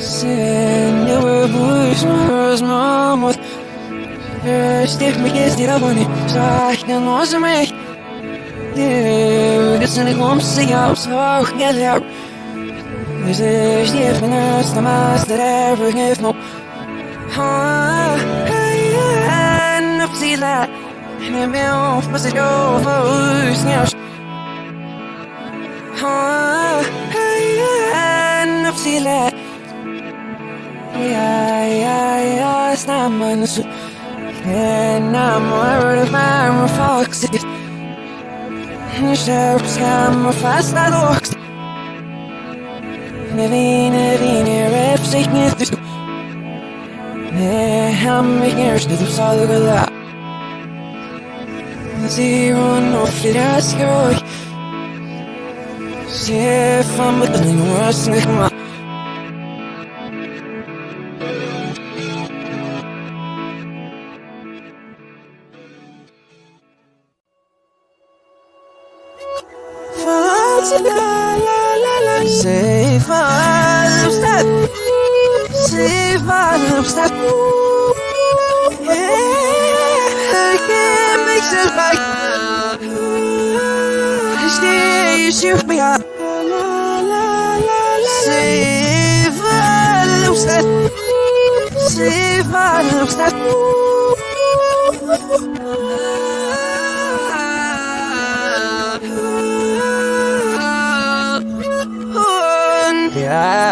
Синего возьмут Стих мне сделаны Сахи нозами Бесценный комсы я усох не ляп Здесь меня с дома здоровых не вну نفسي لا احنا بيوم في مسجون فوز نعش نفسي لا я, я, I'm worried of my reflexes I look Nevin, nevin, rep sig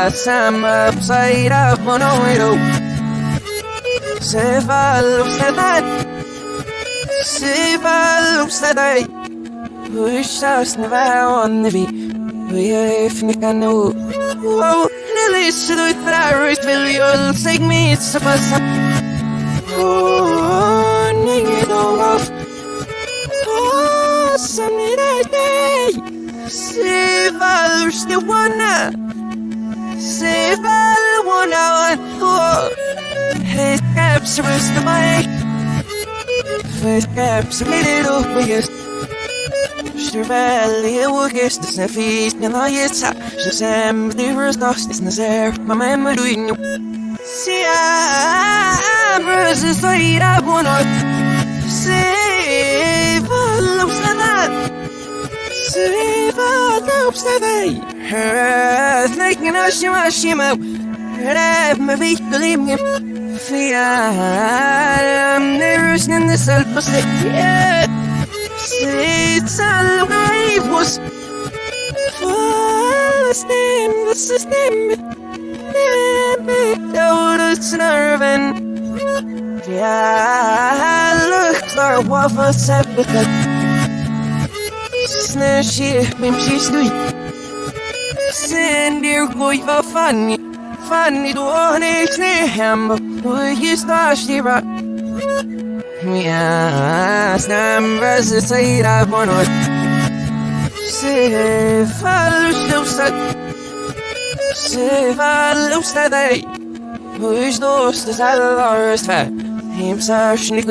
I'm upside up on a window. Save all of that. Save all of that. Wish I was never on the beat. We are if you can know. Oh, Nelly, so do it, but I wish you'll take me. It's a bus. Oh, nigga, don't off. Oh, Sunday day. Save all of the one. All one hour. Oh, his caps are the mic. His caps are när jag gissa Så sen blir det snart när ser Mamma är med du in Se jag bröstar så i det på något Se vad uppställda Se shimma shimma Hör med vittolingen För jag är rusningen det sälj på släck It's all I was. Fasting the system it's nerving. Yeah, look for what was happening. Snö shit, men she's doing Sen dir goi va funny Funny då han är knä hem Och just där stirrar Ja, snabba så säger jag på något Se fallusta Se fallusta dig Push dos det allvarligt för Himsashni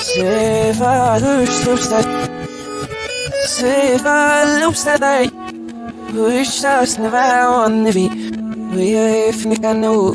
kvinnor Ja, samma säger på något Se fallusta Se fallusta dig Push dos det allvarligt för we are if you can know.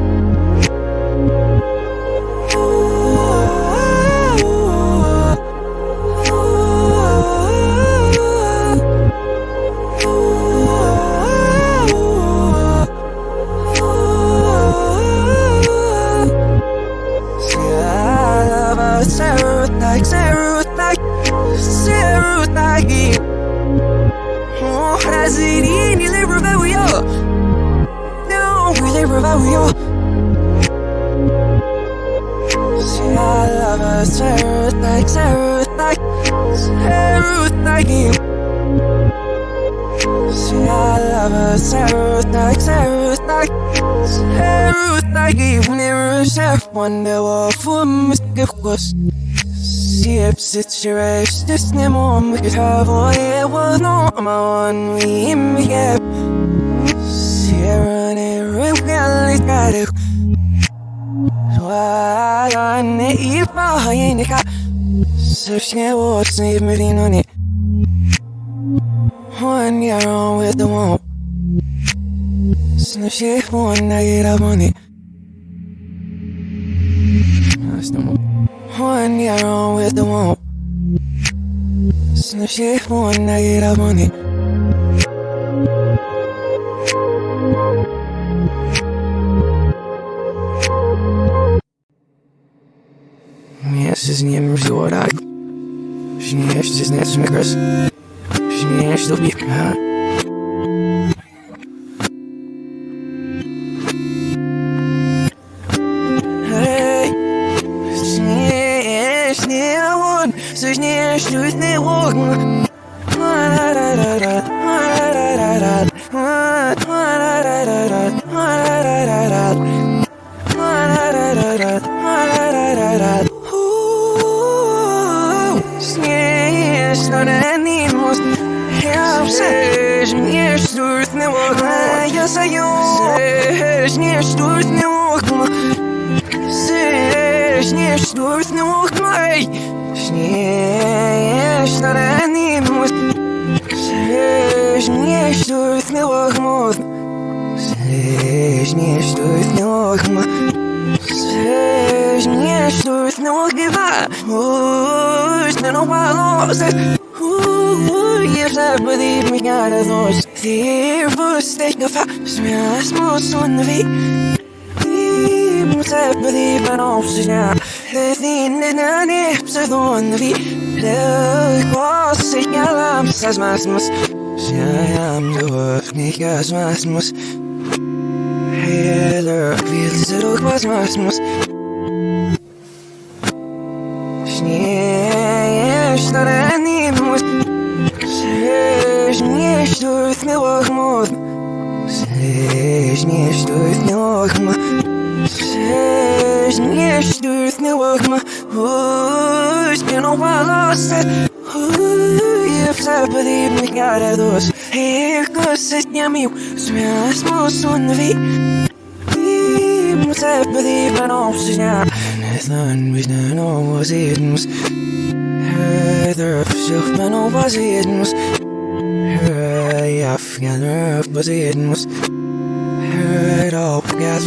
Sarah like Oh, حزينين اللي رفاوية No, اللي رفاوية See, I love her Sarah like Sarah like Sarah like you See, I love her Sarah like Sarah like Sarah like you Never share wonder what for Mr. Ghost Not my one we in me gap. Sierra and we got it got it. So Hajenika Searching what's even on it. One year on with the womb So she one night up on it. That's no more One year on with the womb So she one night up on it Jezus, nie wiem, że tak. Że nie jeszcze jest nie coś kres. Że take a fast, smell, small son of it. Måste believe man också, ja. Det finner när det är så dåligt. Det var så jävla massa smasmas. Sjajam då, knika smasmas. Śniesz, tu nie łachmut. Śniesz, tu nie łachmut. Uj, spino palose. Uj, wsapali mi gara dos. Ego se llamiu, smias mosun vi. Musa believe I don't see now. Nathan was no was it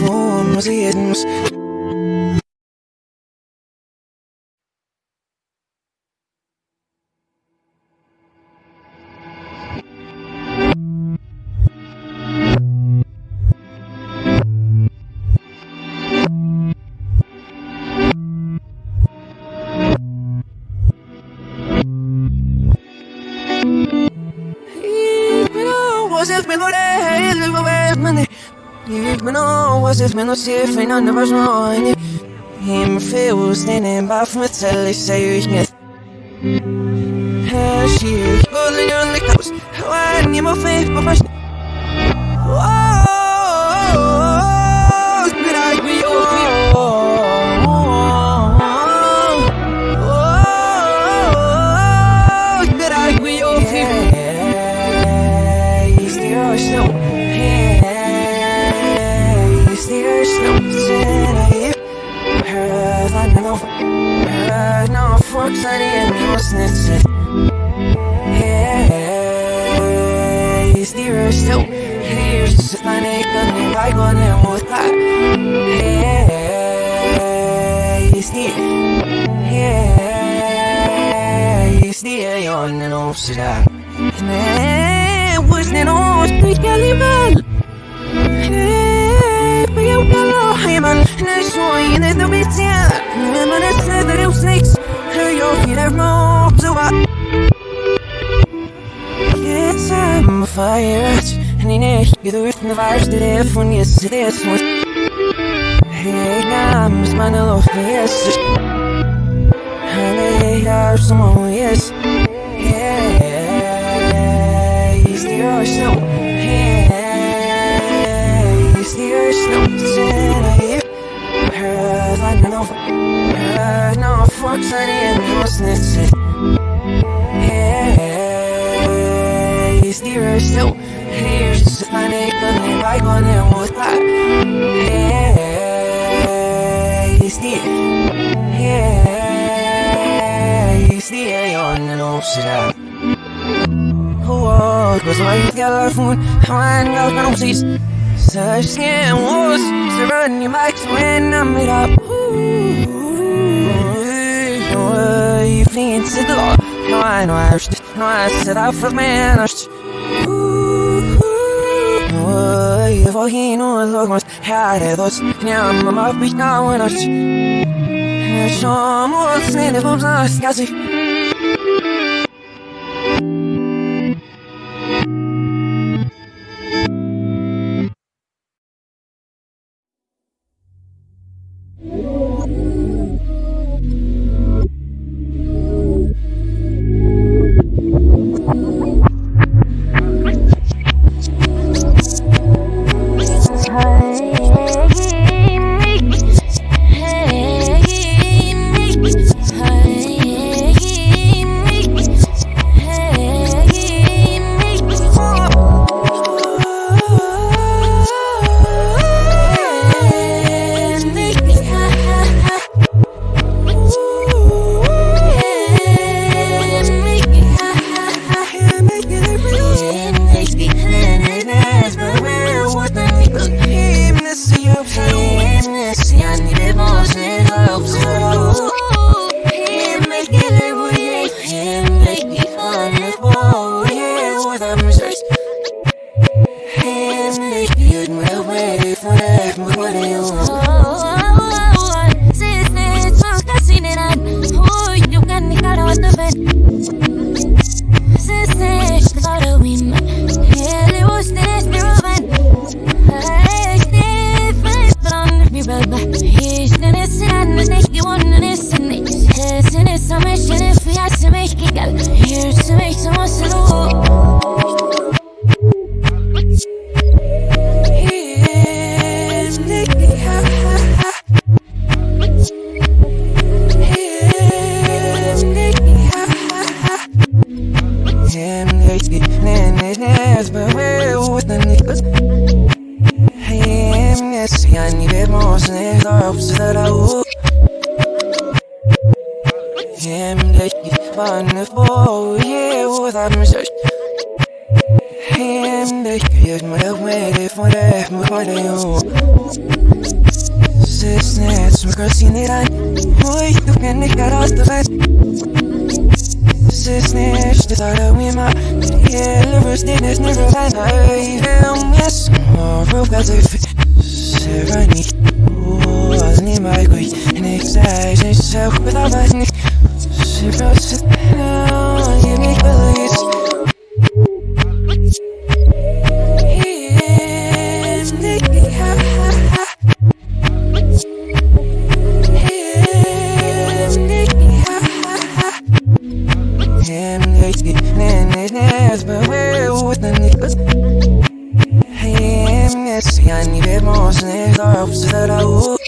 was it was. It me no see fin an was no ni Him feels den en baf med tell ich say ich net Her she holding on the ni mo fe på fast But sit Oh, cause I get a phone, I ain't got no seats. Such skin was surrounding my when I'm it up. You fleeing to the law. No, I know I was no, I said I for man. I was Ой, вогину логос, хадедос, няма мапи кауnos. Somos nele vamos nas casas. What are you mocné, t'as obsédé la.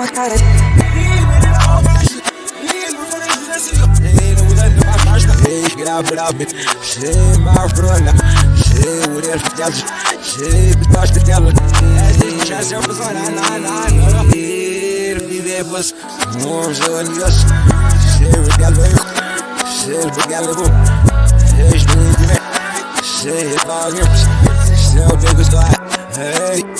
uma cara. Hey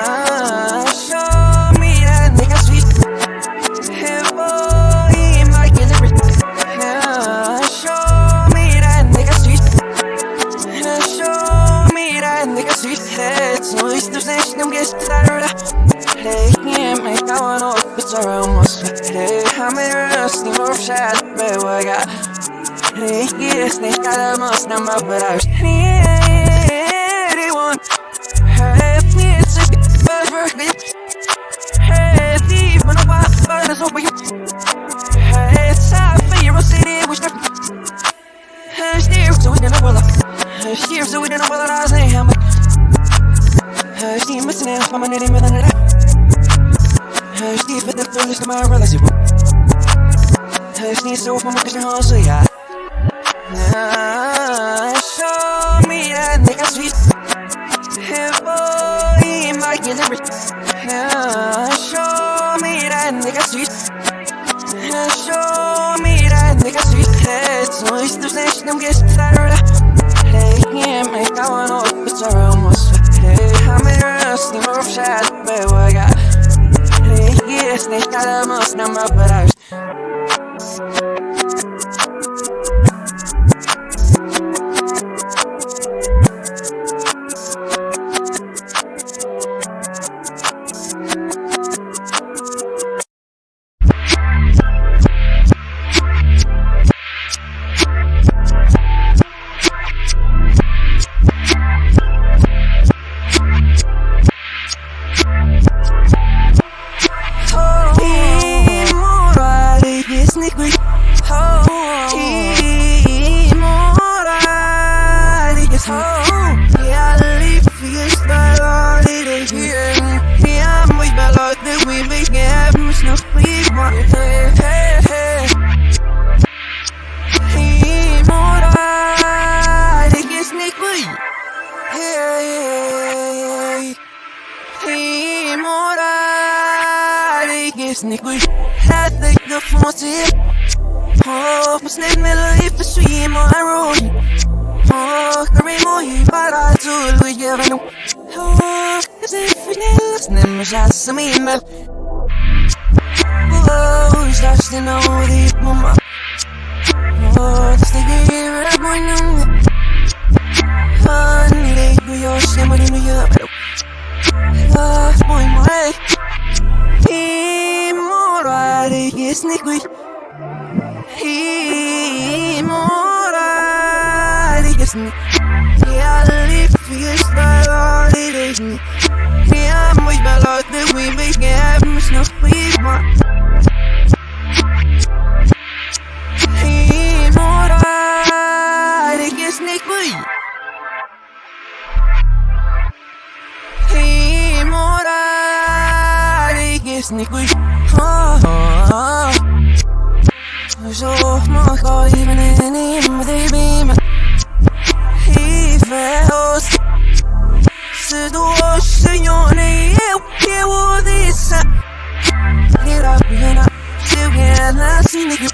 Show me that nigga sweet Hey my Show me that nigga sweet Show me that nigga sweet Hey, så ist du snächt, de gäster Hey, yeah, mig kawan och betar om oss Hey, han är röst, ni var förtjänt, baby, I got Yes, nicht alle muss nochmal bereich get listening, but shout to know what he's my just to hear it, I'm going to know it. Finally, we all see what he's doing. Whoa, it's my way. He more right, he is when we make it's no sleep. Immortal, det kan snikke mig. Immortal, det kan snikke mig. Så man går i min ende, men det er min. eu, eu odeio Get up, you're not still getting last in you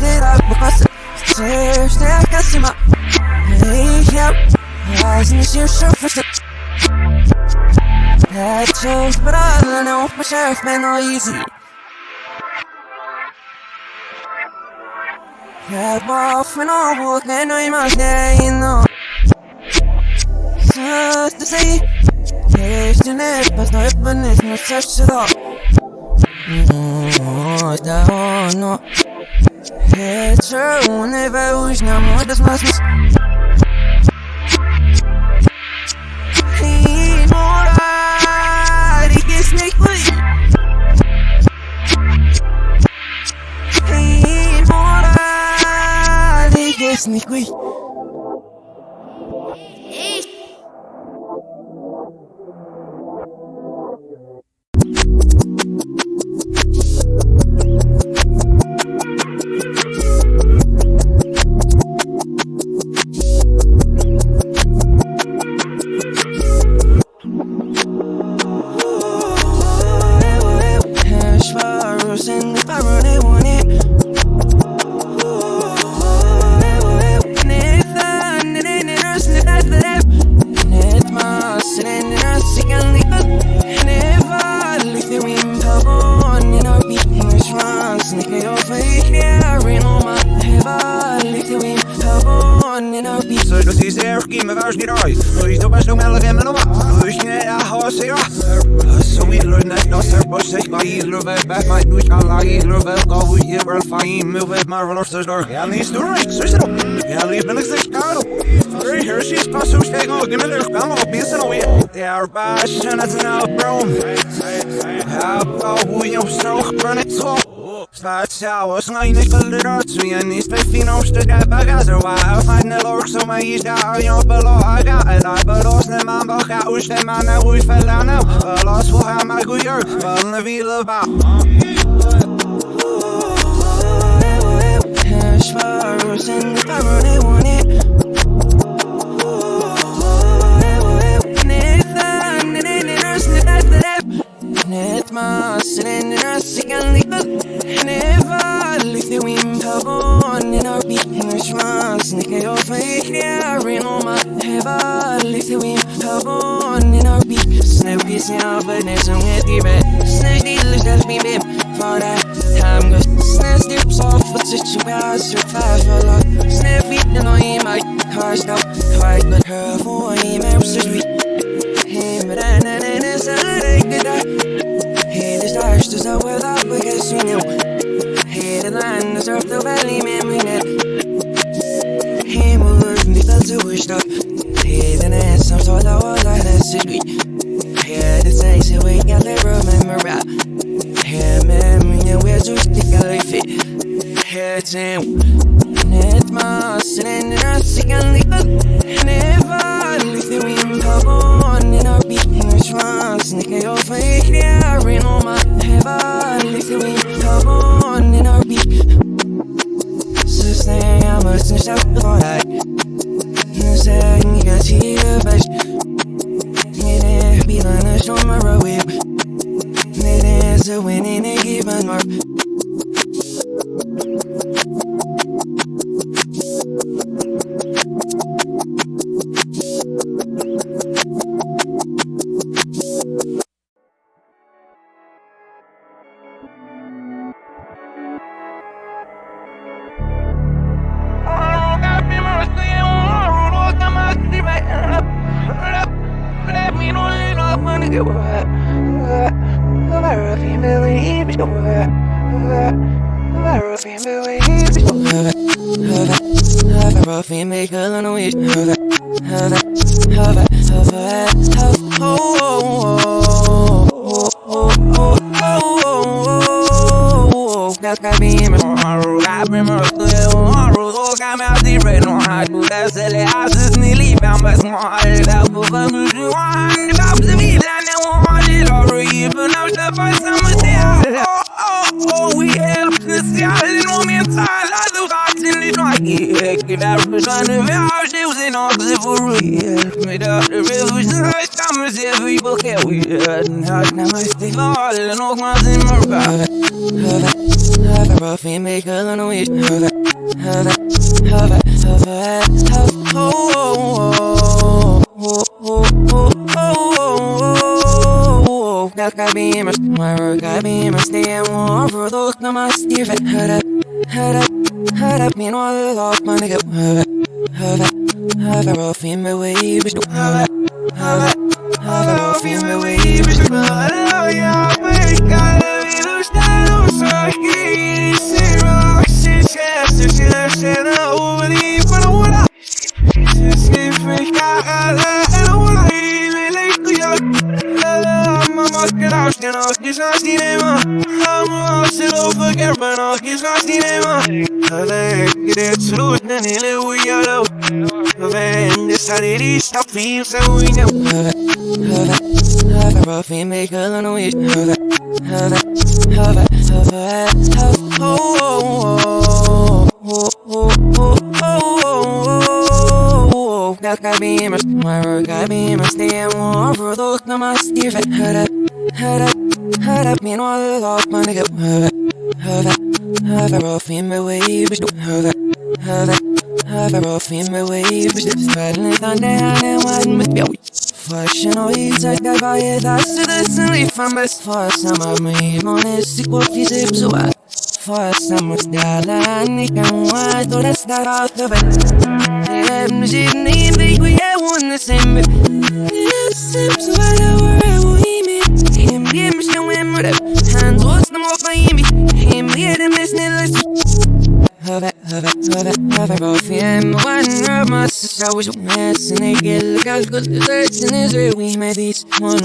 Get up, because Stairs, stairs, that's in my Hey, help Eyes in the shoe, show for shit Não chills, but I know my sheriff been all easy. Had off when I walk, não é you must, yeah, you know Just to see. Değiştiniz Bazı hepiniz mi şaşırdı Да оно Вечер у небе уж на мой безмазность Sneak week. Poslednych kolorocji, a nic bez finą sztyga bagazowała Fajne loksu ma iść dają pologa Ela porosne mam bocha, już nie ma na uj felanę Polo słucha ma gujor, wolny wilowa Hash flowers in the power they want it. Net mas, net Io lift it valli seguim Habon in our beat Snap is in our fitness and with the red Snap dealers that's me bim For that time goes Snap steps off but such a bad survive for long Snap beat and I my car stop. Hard but her for I am so sweet. Hava, hava, hava, hava, hava, hava, hava, hava, Mr. hava, sa uwi na je laatste lessen van best vast aan maar mee Mones ik word die zeep zo uit Vast aan mijn dala en ik kan wat door het staat uit de bed En we zitten in de ik wil jou in de zembe Dit is zeep zo uit de wereld hoe je me Geen bier me snel in mijn rep En zoals de mocht van je me Geen bier de mes niet luisteren Hover, hover, hover, hover both. Of them One of my sisters always wants And they get look out good, the and is where we made these One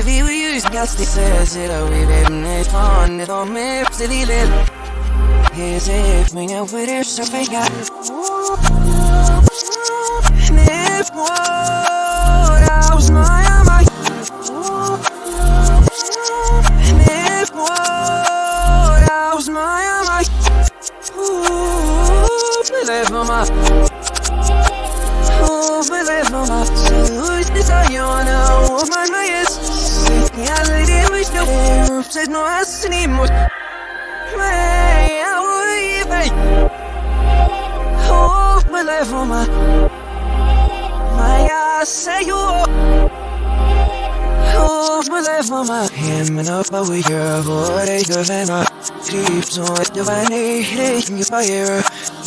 If vi vill ganska säkra Vi vet fan det de är Så vi vill Helt enkelt Men jag vill det så pengar Knäpp vår Ausmaja mig Knäpp vår Ausmaja mig Knäpp vår Ausmaja mig Wish I on a woman, my yes. I lady, wish the wolf said no ass anymore. May I wave it? Oh, my life, oh my. My ass, say you Oh, my life, oh my. Him and up, but we hear a voice of an Deep so I divine hate you fire.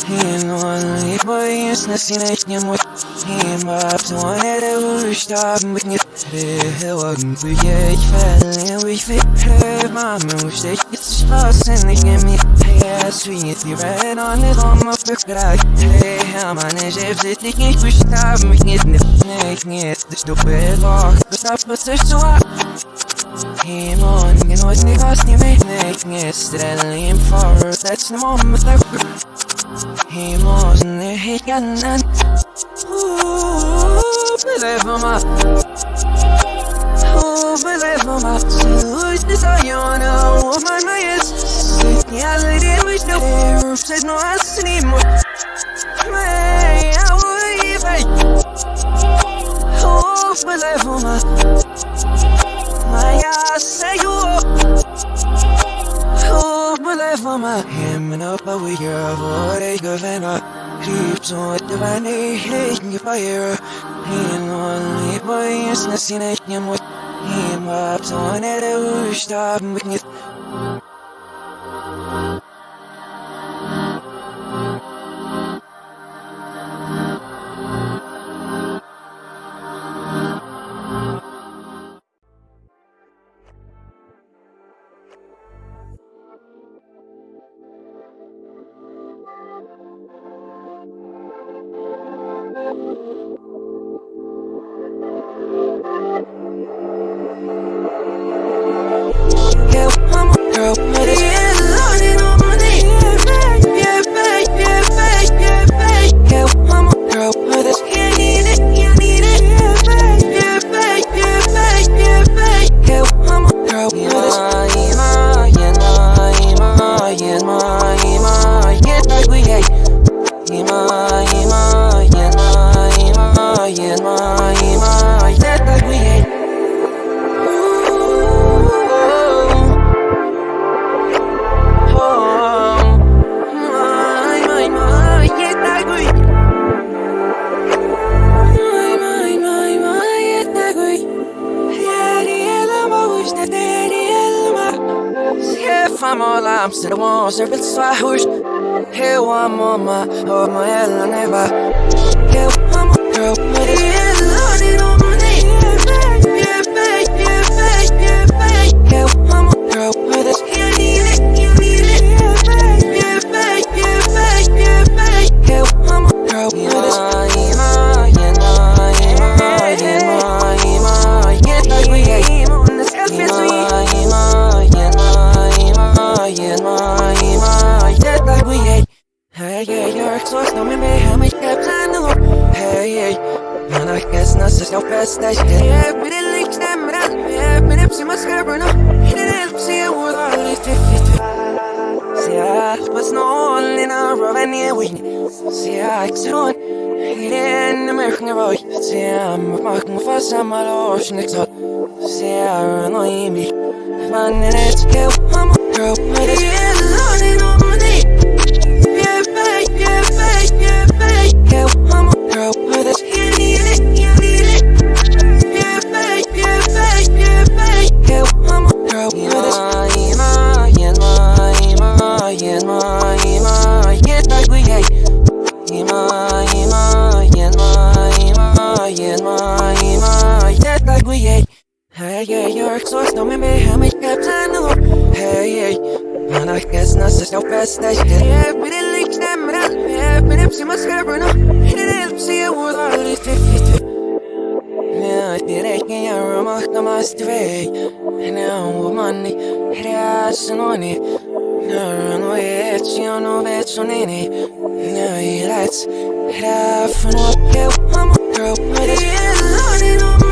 He and one, he boy, is the scene, I can't wait niemals wanneer we starten met niet heel lang voor je fell en we fit maar me steeds iets was en ik neem niet ja swing it you ran on it on my back hey how man is if dit ik niet verstaan met niet nee ik niet dus doe het lach stap het is zo Hemon, je nooit niet vast niet weet niks Niet strellen in voor, dat is de moment dat ik Hemon, er heet gaan aan me leva uma Oh, me leva uma Luz de sonhona mais my mayas Reality with no air Vocês não assinimos Man, I will even Oh, me leva uma Maya, sei o Oh lefama so pawiya vore gavena Kripto divani hekni fire Hin only boys nasinekni mut Him up tone de ushtab mknit Famola, ser bom, ser bem suahus Eu amo uma, amo ela neva Eu amo girl, guess not just no best day Yeah, but it leaks them out Yeah, but it's in my scar, no Hit it help, see it with all these See, I was no one in a row, and yeah, we See, I Hit it in the American road See, I'm marking for some of the ocean exalt See, I run on me Man, and it's kill, I'm a girl, but it's yeah, you're exhausted, no me me, how much kept time to Hey, Man, I guess not just no best day Yeah, but it leaks them out Yeah, but it's in my scar, no It helps see it with all these Yeah, det räcker jag och makta måste väg Now money, det är så nånig När nu vet jag nu vet så nini Now he lights, det är för något Jag I'm a girl, but it's lonely, lonely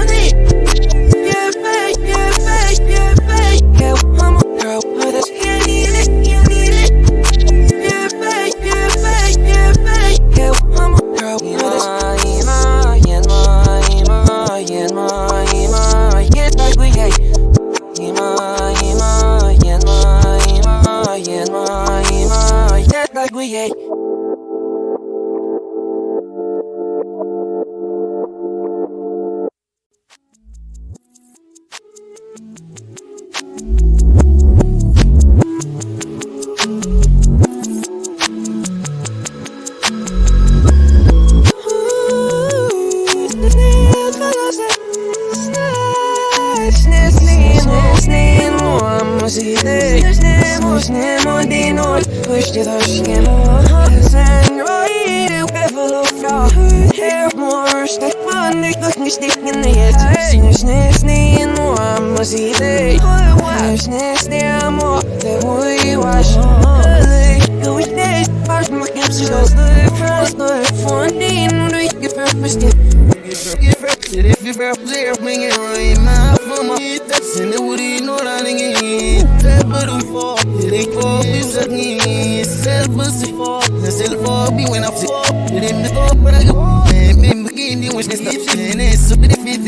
If you rap there, bring it I'm mama That's in the woody, no running in That but who fall It ain't for me, who's at me That but she fall That's it for me when I fall It ain't the fall, but I go Man, man, begin to wish this stuff And it's so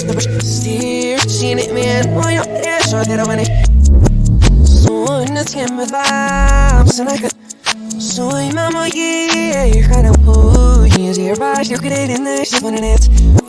Quiero persistir Sin el miedo yo era bueno Soy una tienda de Soy mamá y Hara boy Is your right, you're getting this, you're winning it.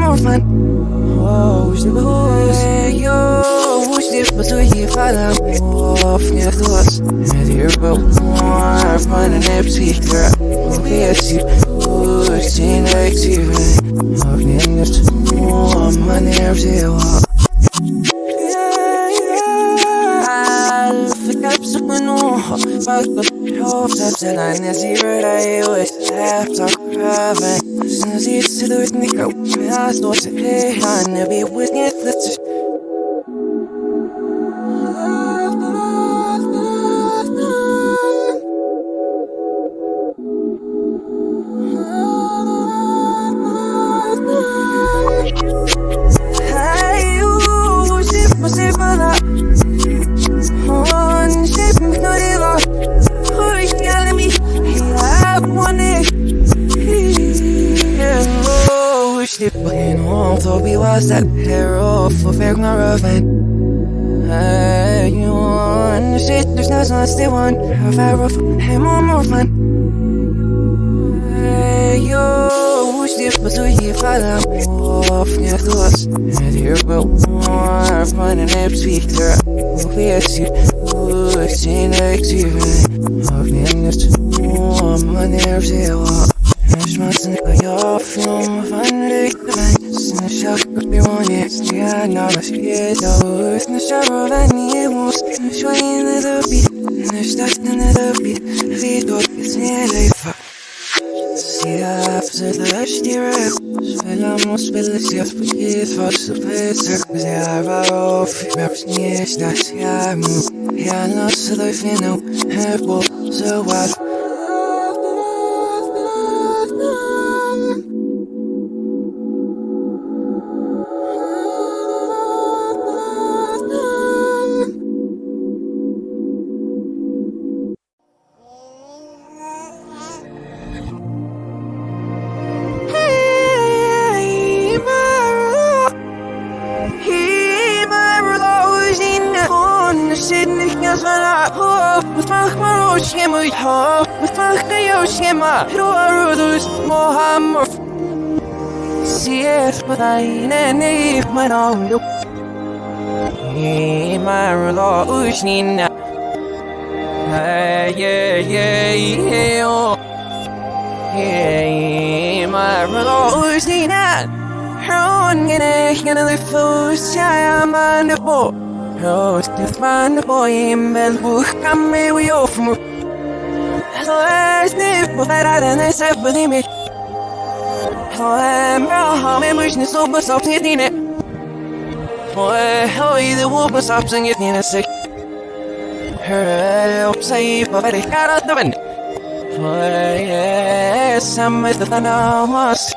More fun. Oh, wish the blues Hey, yo, wish the but so you fall out. Off, near the us And here but more fun and nip speaker Okay, I see Wish the next year Off, near the more money, to us. And here, but more fun and nip speaker. We are see, oh, see next year. Of the endless, more money, every Schmerzen kan jag från vanlig väg Sen jag ska bli vanlig Stiga några skrida ut När jag var vän i hos När jag är nere uppe När starten är uppe Vi då är snälla Siga försöker styra Spela mot spelet Jag spiller för så försök Jag var off find the boy in bed who come me we off from So I sniff but I don't know say but me. So I'm how me wish so but so tin it. Boy, how the wolf was up and getting a sick. Her say got out the wind. Boy, yes, I'm with the thunder must.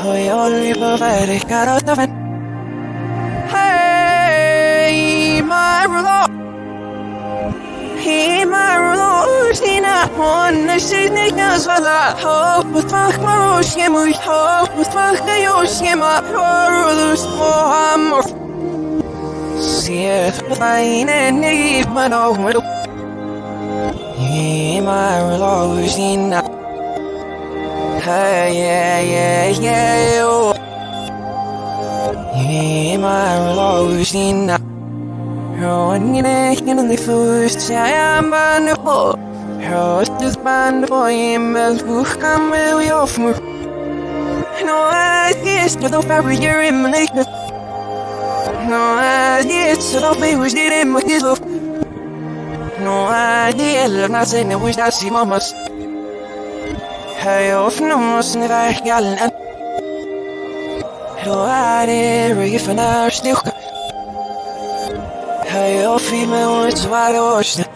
Hoy olivo verde carota ven Hey, rulo my rulo Usina on the Sydney Nazvala fuck my Roshima Hope with fuck the Yoshima Horulus Mohamor See if fine and need my no widow Hey, my rulo Usina Hey, yeah, yeah, yeah, oh. Yeah, my losing up. Rolling in a in the first, I am on the boat. Rose just band the boy in Bells Bush, come away off me. No, I guess to the very year in my neck. No, I guess to the baby did in my off. No, I did not say that we shall see mamas. Hey, off no more than I gallen. Då är det ryggen för när styrka. Hey, off i mig